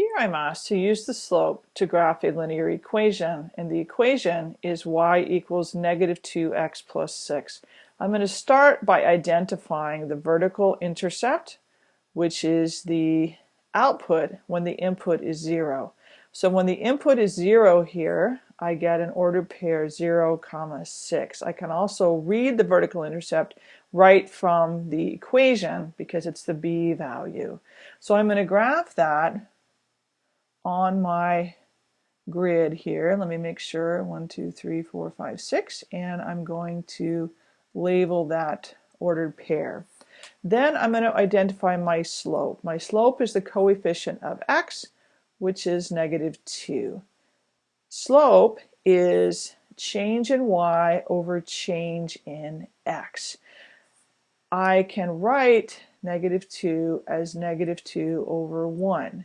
Here I'm asked to use the slope to graph a linear equation, and the equation is y equals negative 2x plus 6. I'm going to start by identifying the vertical intercept, which is the output when the input is 0. So when the input is 0 here, I get an ordered pair 0, comma 6. I can also read the vertical intercept right from the equation because it's the b value. So I'm going to graph that on my grid here. Let me make sure, one, two, three, four, five, six, and I'm going to label that ordered pair. Then I'm going to identify my slope. My slope is the coefficient of x, which is negative 2. Slope is change in y over change in x. I can write negative 2 as negative 2 over 1.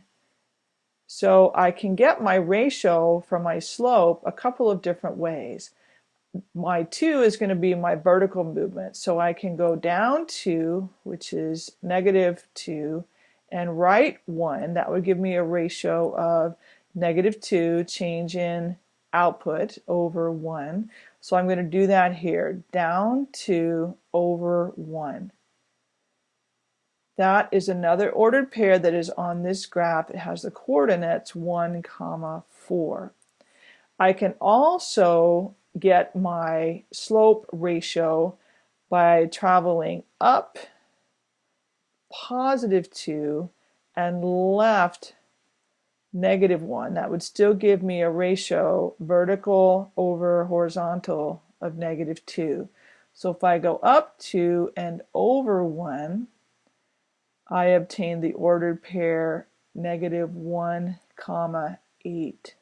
So I can get my ratio from my slope a couple of different ways. My 2 is going to be my vertical movement. So I can go down 2, which is negative 2, and right 1. That would give me a ratio of negative 2 change in output over 1. So I'm going to do that here. Down 2 over 1. That is another ordered pair that is on this graph. It has the coordinates 1 comma 4. I can also get my slope ratio by traveling up positive 2 and left negative 1. That would still give me a ratio vertical over horizontal of negative 2. So if I go up 2 and over 1, I obtain the ordered pair negative 1 comma 8.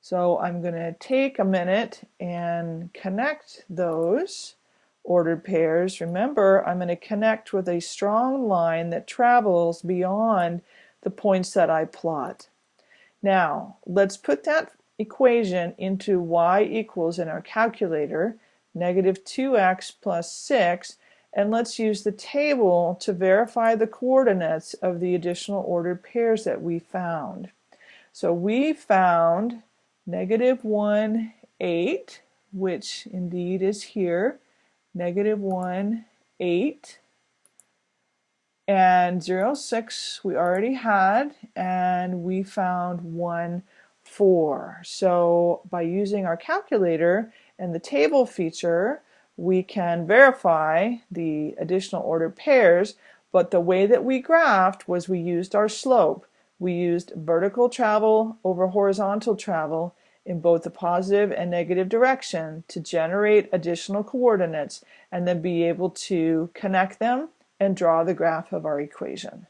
So I'm going to take a minute and connect those ordered pairs. Remember, I'm going to connect with a strong line that travels beyond the points that I plot. Now, let's put that equation into y equals in our calculator, negative 2x plus 6, and let's use the table to verify the coordinates of the additional ordered pairs that we found. So we found negative 1, 8, which indeed is here, negative 1, 8, and 0, 6 we already had, and we found 1, 4. So by using our calculator and the table feature, we can verify the additional ordered pairs, but the way that we graphed was we used our slope. We used vertical travel over horizontal travel in both the positive and negative direction to generate additional coordinates and then be able to connect them and draw the graph of our equation.